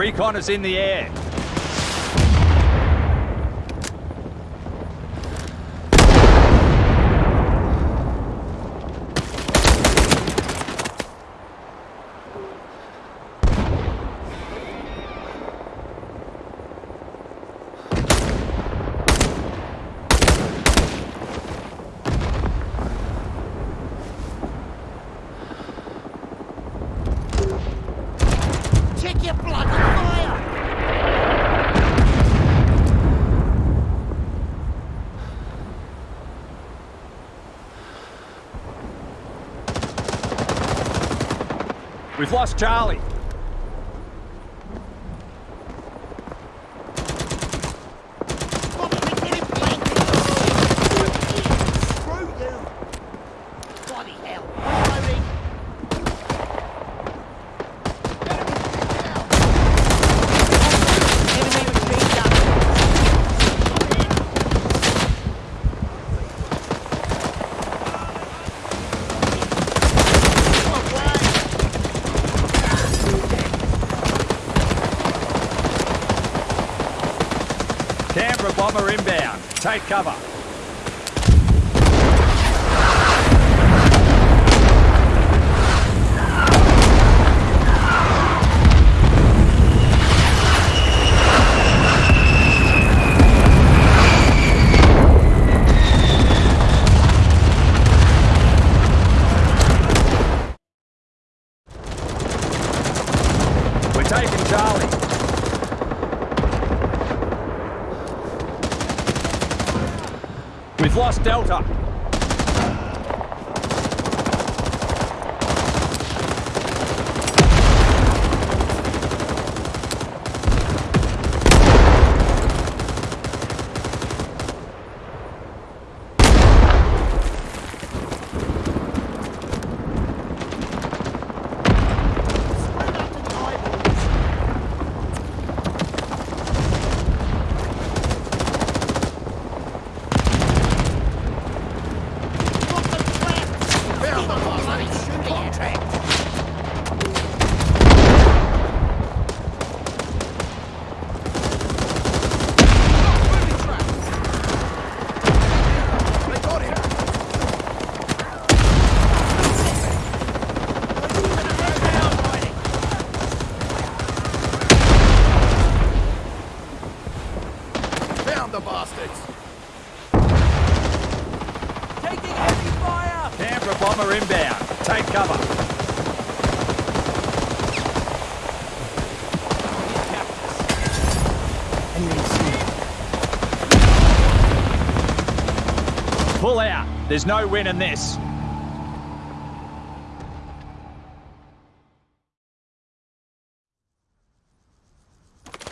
Recon is in the air. We've lost Charlie. Take cover. We're taking Charlie. We've lost Delta. Found the! Taking heavy fire! Canberra bomber inbound. Take cover. Pull out. There's no win in this.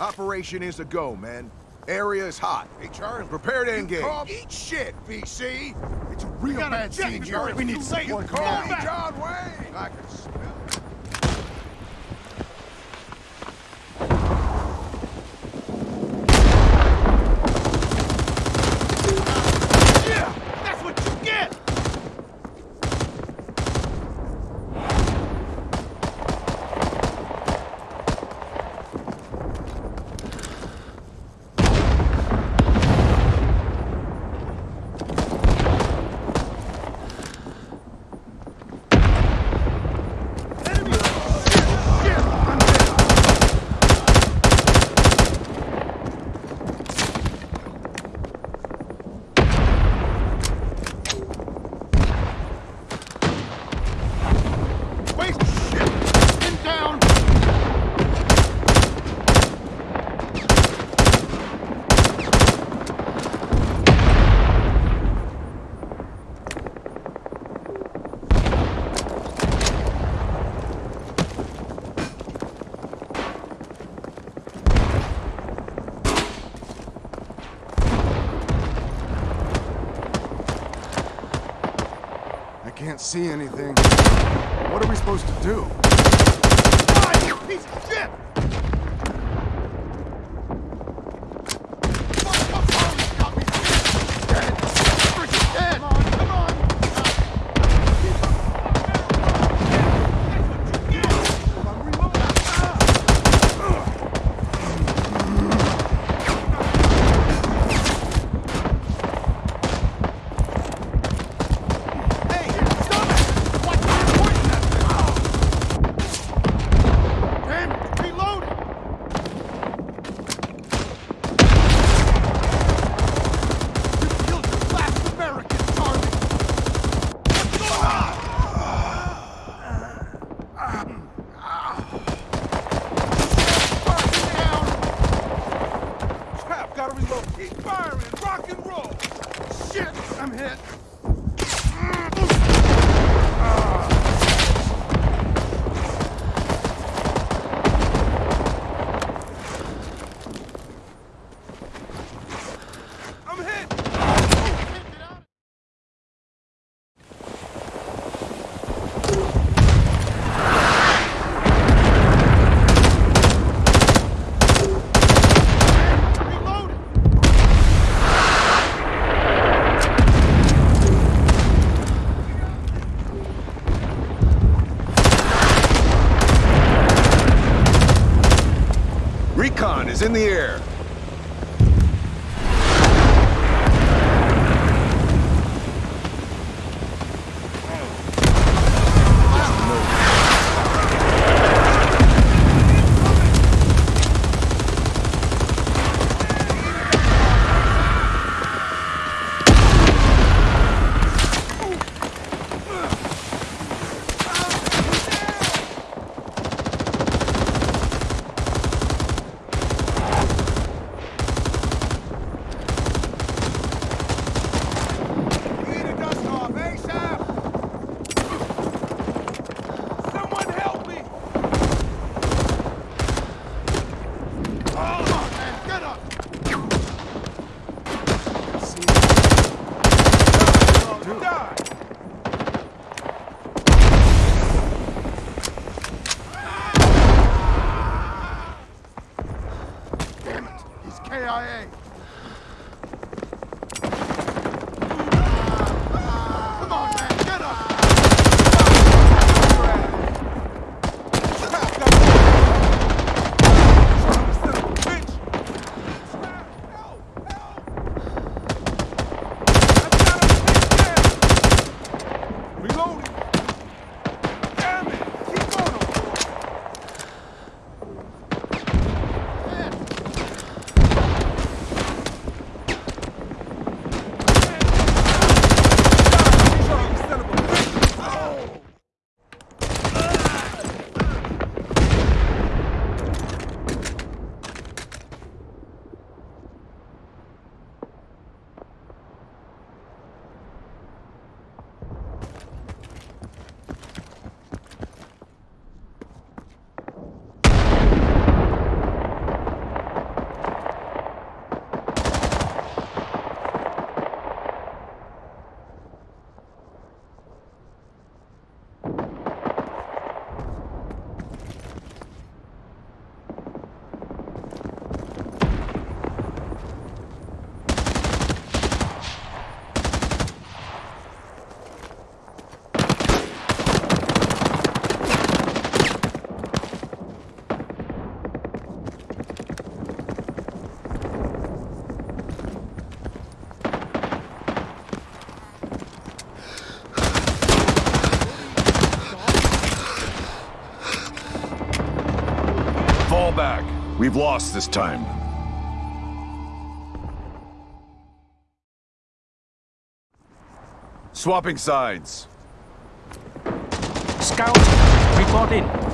Operation is a go, man. Area is hot. Hey, Charles, prepare to engage. Eat shit, VC. It's a real bad scene here. We need someone. Call me John Wayne. I can smell can't see anything. What are we supposed to do? Die, you piece of shit! Recon is in the air. have lost this time. Swapping sides. Scout, report in.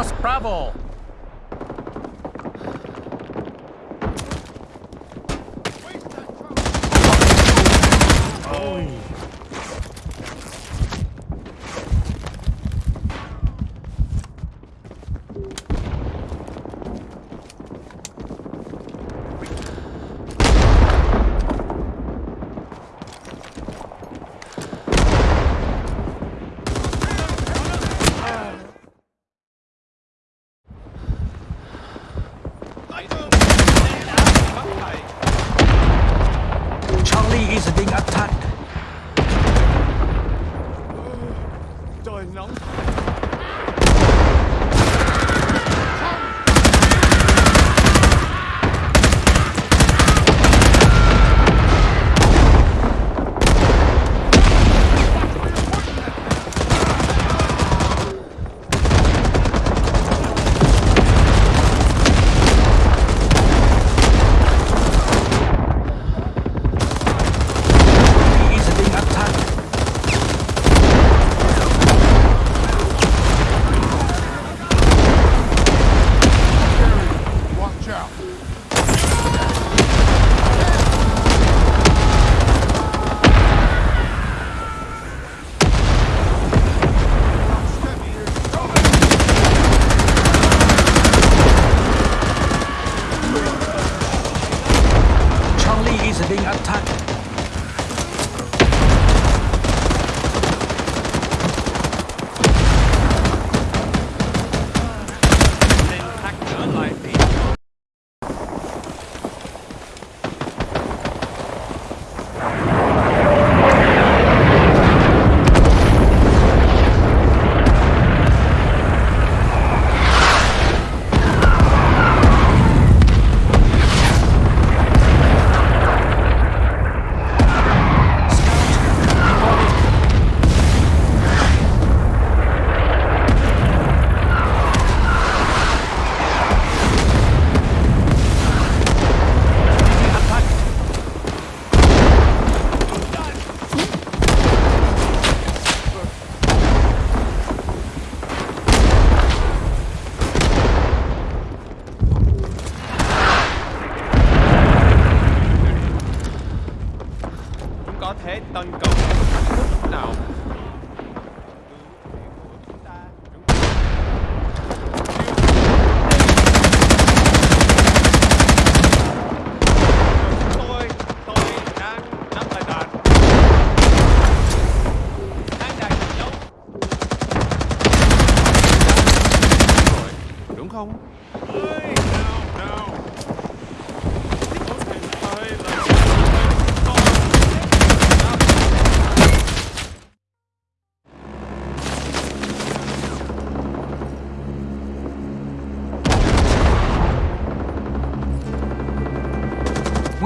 Lost Bravo. is being attacked.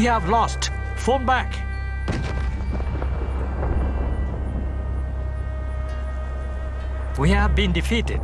We have lost. Phone back. We have been defeated.